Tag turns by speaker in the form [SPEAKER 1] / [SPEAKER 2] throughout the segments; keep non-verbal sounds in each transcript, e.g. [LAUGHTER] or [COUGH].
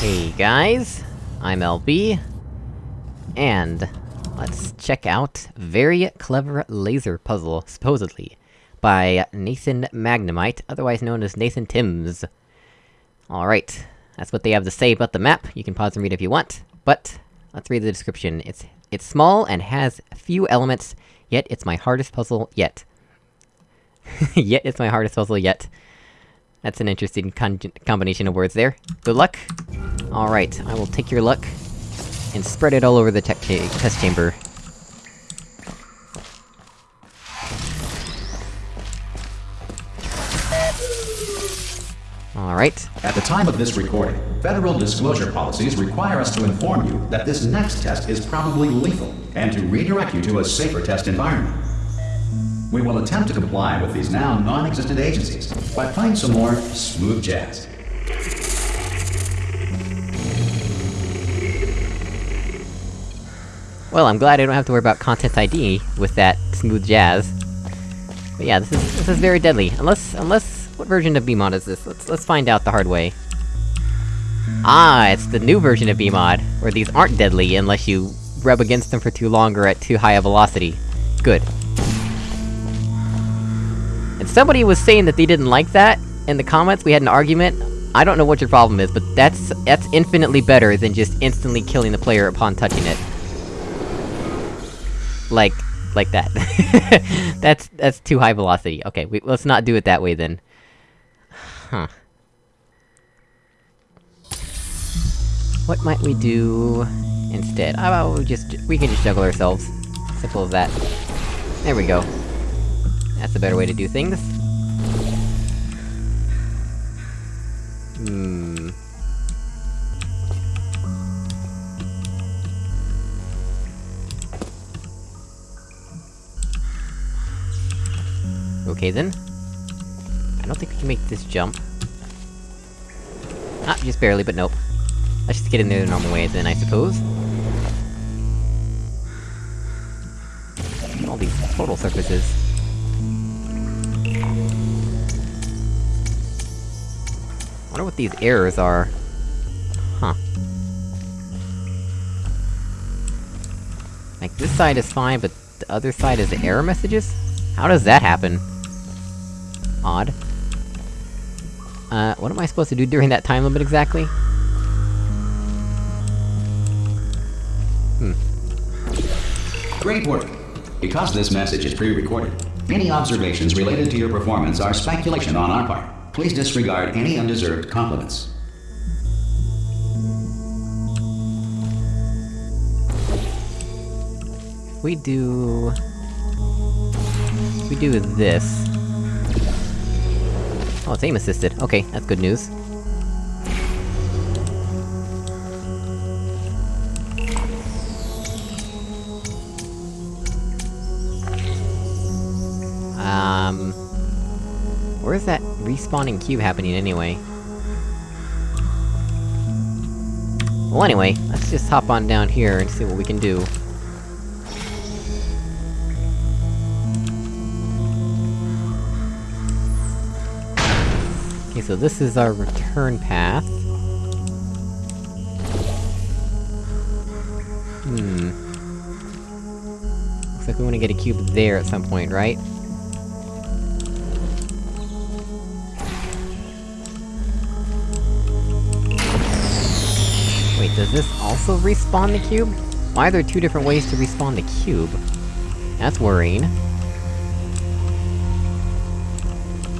[SPEAKER 1] Hey guys, I'm LB, and let's check out Very Clever Laser Puzzle, supposedly, by Nathan Magnemite, otherwise known as Nathan Timms. Alright, that's what they have to say about the map, you can pause and read if you want, but let's read the description. It's- it's small and has few elements, yet it's my hardest puzzle yet. [LAUGHS] yet it's my hardest puzzle yet. That's an interesting combination of words there. Good luck! Alright, I will take your luck, and spread it all over the tech test chamber. Alright.
[SPEAKER 2] At the time of this recording, federal disclosure policies require us to inform you that this next test is probably lethal, and to redirect you to a safer test environment. We will attempt to comply with these now non-existent agencies by playing some more smooth jazz.
[SPEAKER 1] Well, I'm glad I don't have to worry about Content ID with that smooth jazz. But yeah, this is- this is very deadly. Unless- unless- what version of BEEMod is this? Let's- let's find out the hard way. Ah, it's the new version of BEEMod, where these aren't deadly unless you rub against them for too long or at too high a velocity. Good. And somebody was saying that they didn't like that, in the comments, we had an argument. I don't know what your problem is, but that's- that's infinitely better than just instantly killing the player upon touching it. Like, like that. [LAUGHS] that's- that's too high velocity. Okay, we- let's not do it that way then. Huh. What might we do... instead? We just- we can just juggle ourselves. Simple as that. There we go. That's a better way to do things. Hmm... Okay then. I don't think we can make this jump. Ah, just barely, but nope. Let's just get in there the normal way then, I suppose. All these portal surfaces. These errors are. Huh. Like, this side is fine, but the other side is the error messages? How does that happen? Odd. Uh, what am I supposed to do during that time limit exactly? Hmm.
[SPEAKER 2] Great work! Because this message is pre-recorded, any observations related to your performance are speculation on our part. Please disregard any undeserved compliments.
[SPEAKER 1] We do... We do this... Oh, it's aim-assisted. Okay, that's good news. Um... Where's that respawning cube happening anyway? Well anyway, let's just hop on down here and see what we can do. Okay, so this is our return path. Hmm... Looks like we wanna get a cube there at some point, right? Wait, does this also respawn the cube? Why are there two different ways to respawn the cube? That's worrying.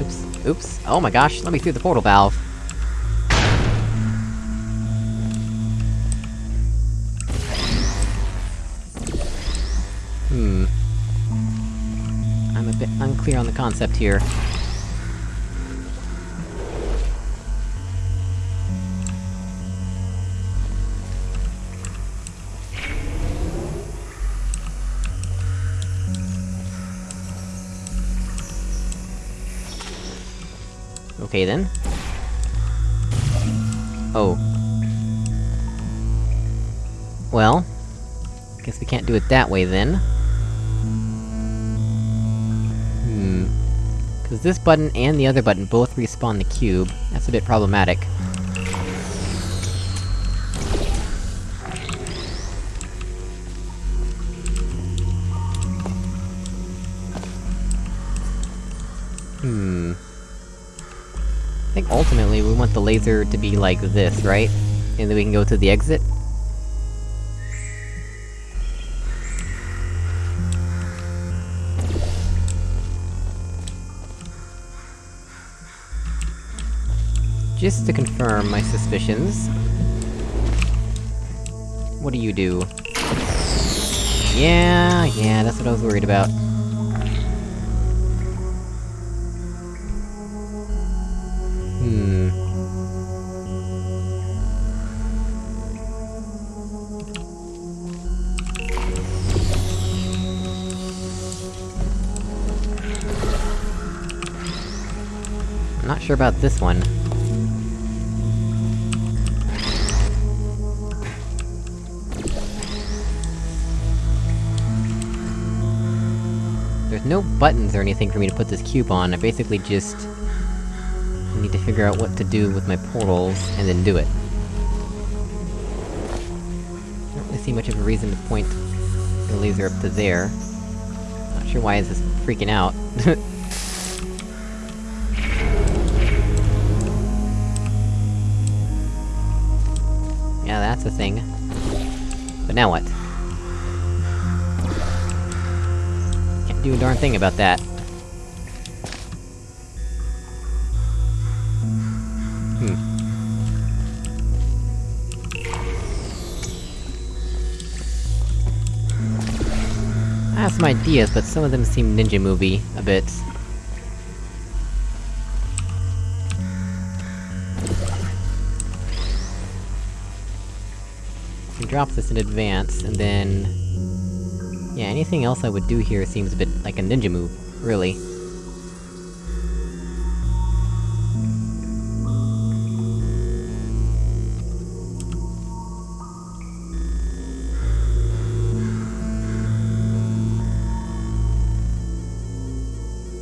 [SPEAKER 1] Oops, oops. Oh my gosh, let me through the portal valve. Hmm. I'm a bit unclear on the concept here. Okay then. Oh. Well... Guess we can't do it that way then. Hmm... Cause this button and the other button both respawn the cube. That's a bit problematic. Laser to be like this, right? And then we can go to the exit? Just to confirm my suspicions... What do you do? Yeah, yeah, that's what I was worried about. Sure about this one. There's no buttons or anything for me to put this cube on, I basically just... need to figure out what to do with my portals, and then do it. I Don't really see much of a reason to point the laser up to there. Not sure why is this freaking out. [LAUGHS] a thing. But now what? Can't do a darn thing about that. Hmm. I have some ideas, but some of them seem ninja movie a bit. Drop this in advance, and then... Yeah, anything else I would do here seems a bit like a ninja move, really.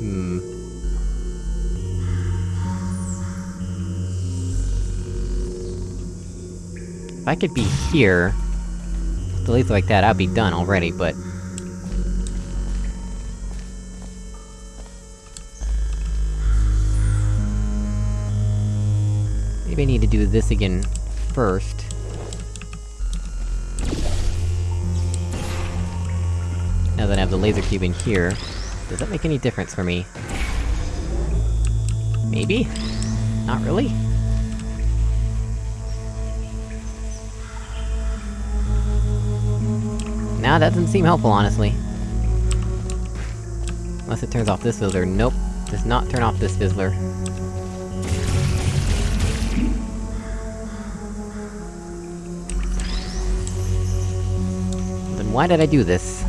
[SPEAKER 1] Hmm... If I could be here... laser like that, I'd be done already, but... Maybe I need to do this again... first. Now that I have the laser cube in here. Does that make any difference for me? Maybe? Not really? Nah, that doesn't seem helpful, honestly. Unless it turns off this fizzler. Nope. Does not turn off this fizzler. Then why did I do this?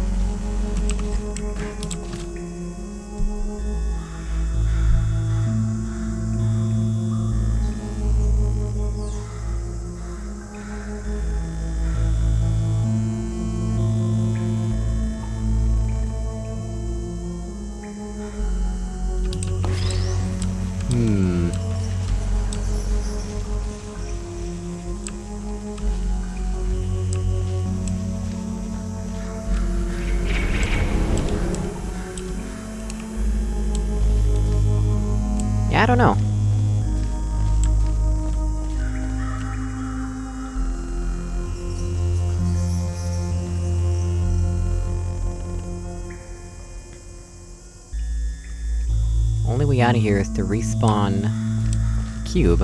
[SPEAKER 1] I don't know. Only way out of here is to respawn... cube.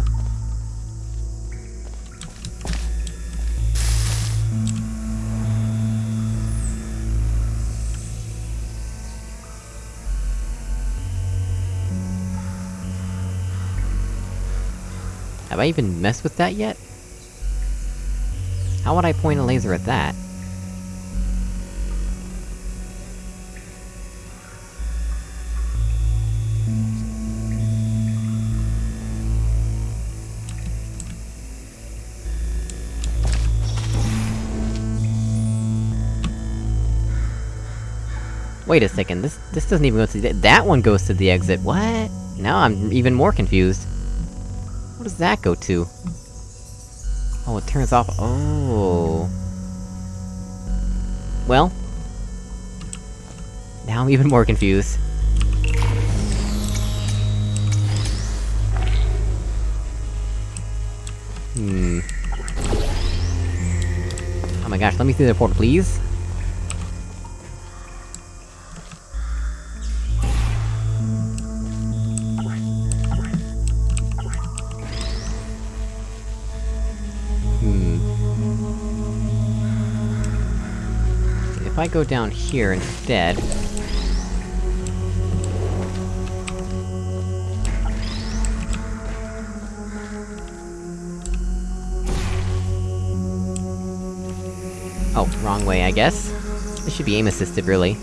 [SPEAKER 1] Have I even messed with that yet? How would I point a laser at that? Wait a second, this- this doesn't even go to the- that one goes to the exit, what? Now I'm even more confused. Does that go to? Oh, it turns off- oh... Well... Now I'm even more confused. Hmm... Oh my gosh, let me through the portal, please! I go down here instead... Oh, wrong way, I guess. This should be aim-assisted, really.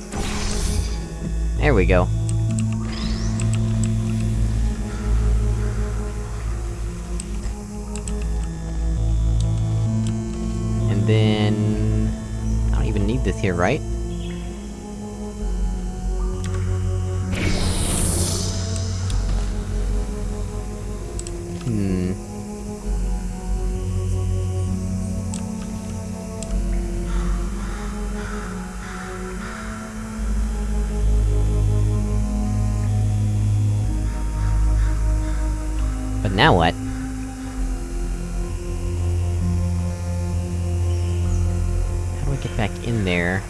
[SPEAKER 1] There we go. Here, right? Hmm... But now what? In there?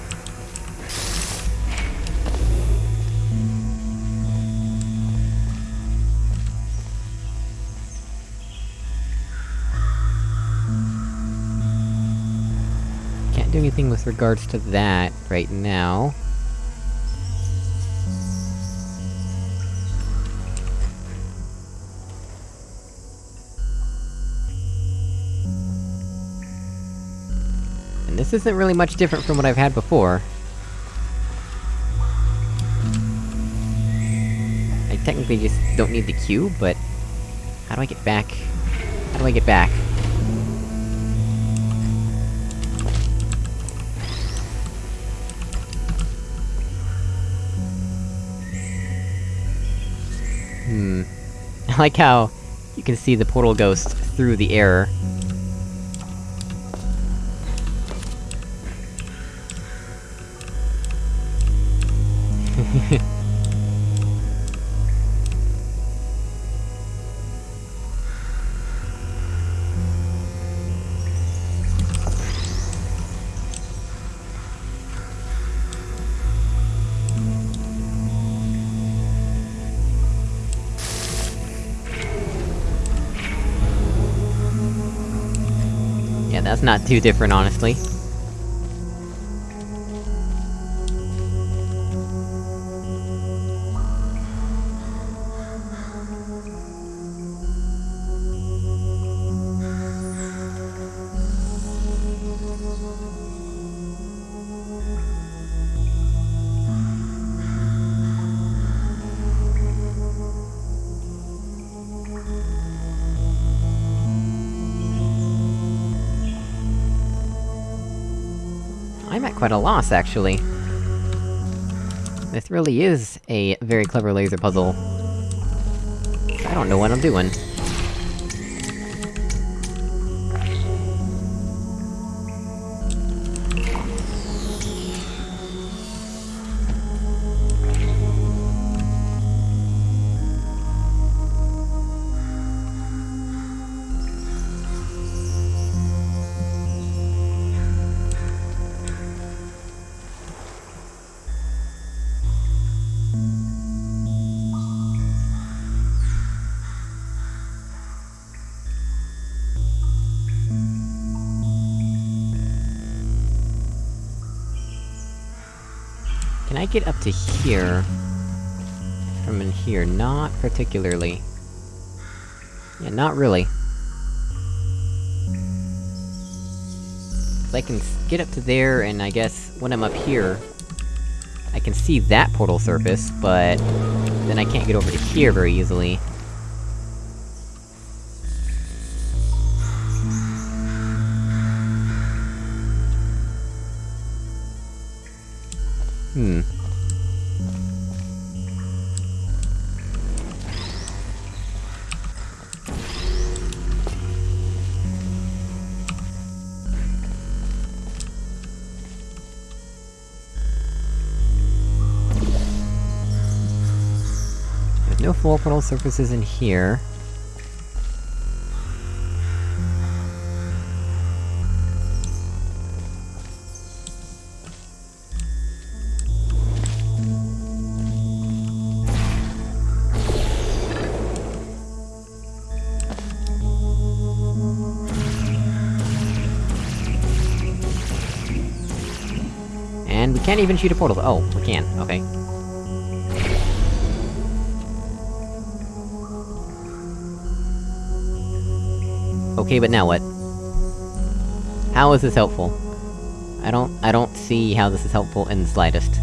[SPEAKER 1] Can't do anything with regards to that right now. Isn't really much different from what I've had before. I technically just don't need the cube, but... How do I get back? How do I get back? Hmm... [LAUGHS] I like how you can see the portal ghost through the air. That's not too different, honestly. Quite a loss, actually. This really is a very clever laser puzzle. I don't know what I'm doing. Get up to here? From in here? Not particularly. Yeah, not really. I can get up to there, and I guess, when I'm up here... I can see that portal surface, but... Then I can't get over to here very easily. Hmm. More portal surfaces in here. And we can't even shoot a portal- oh, we can, okay. Okay, but now what? How is this helpful? I don't- I don't see how this is helpful in the slightest.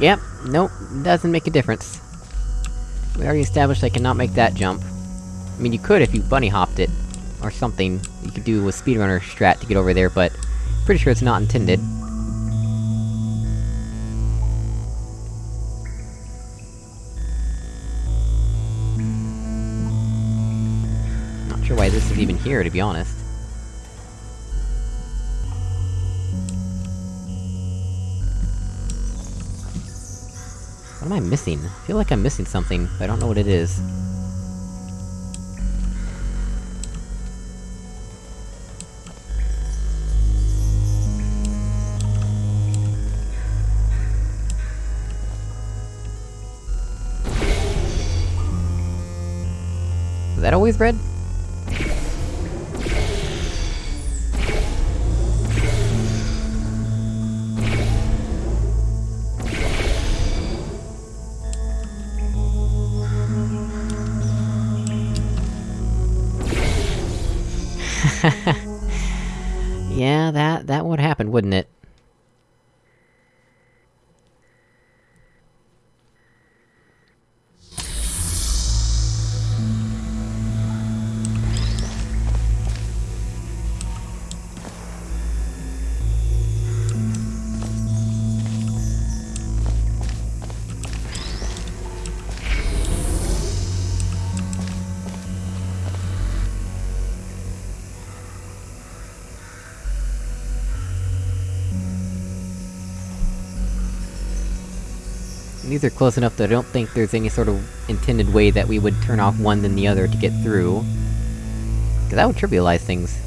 [SPEAKER 1] Yep, nope, doesn't make a difference. We already established I cannot make that jump. I mean, you could if you bunny hopped it, or something. You could do a speedrunner strat to get over there, but... Pretty sure it's not intended. Not sure why this is even here, to be honest. Am I missing? I feel like I'm missing something, but I don't know what it is. Is that always red? Wouldn't it? These are close enough that I don't think there's any sort of intended way that we would turn off one than the other to get through. Cause that would trivialize things.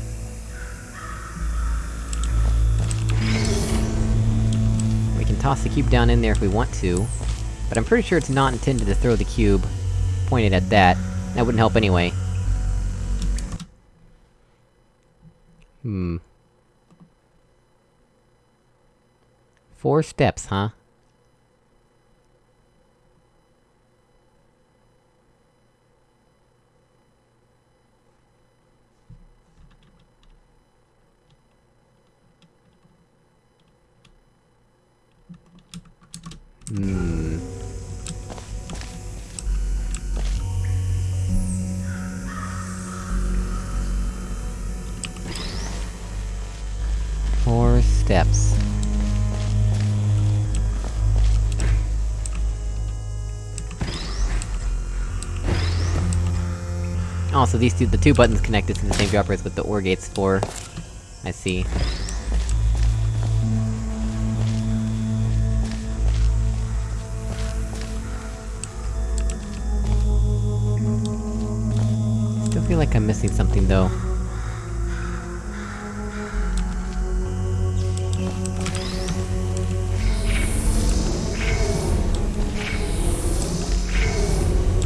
[SPEAKER 1] We can toss the cube down in there if we want to, but I'm pretty sure it's not intended to throw the cube pointed at that. That wouldn't help anyway. Hmm. Four steps, huh? Hmm... Four steps. Oh, so these two- the two buttons connected to the same droppers with the OR gate's for. I see. Like I'm missing something, though.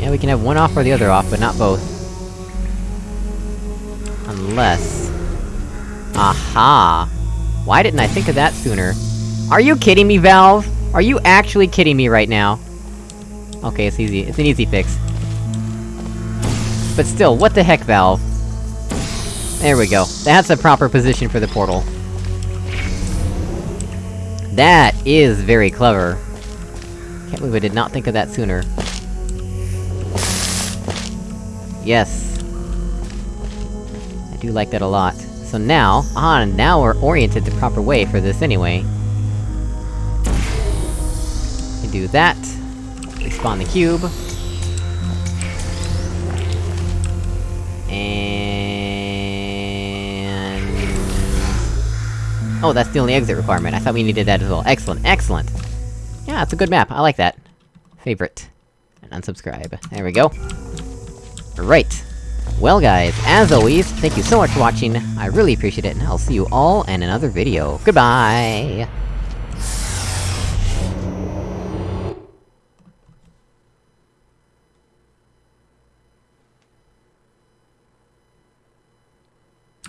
[SPEAKER 1] Yeah, we can have one off or the other off, but not both. Unless... Aha! Why didn't I think of that sooner? Are you kidding me, Valve? Are you actually kidding me right now? Okay, it's easy. It's an easy fix. But still, what the heck, Valve? There we go. That's a proper position for the portal. That is very clever. Can't believe I did not think of that sooner. Yes. I do like that a lot. So now, ah, now we're oriented the proper way for this anyway. We do that. We spawn the cube. And... Oh, that's the only exit requirement. I thought we needed that as well. Excellent, excellent! Yeah, it's a good map, I like that. Favorite. And unsubscribe. There we go. Right. Well guys, as always, thank you so much for watching, I really appreciate it, and I'll see you all in another video. Goodbye!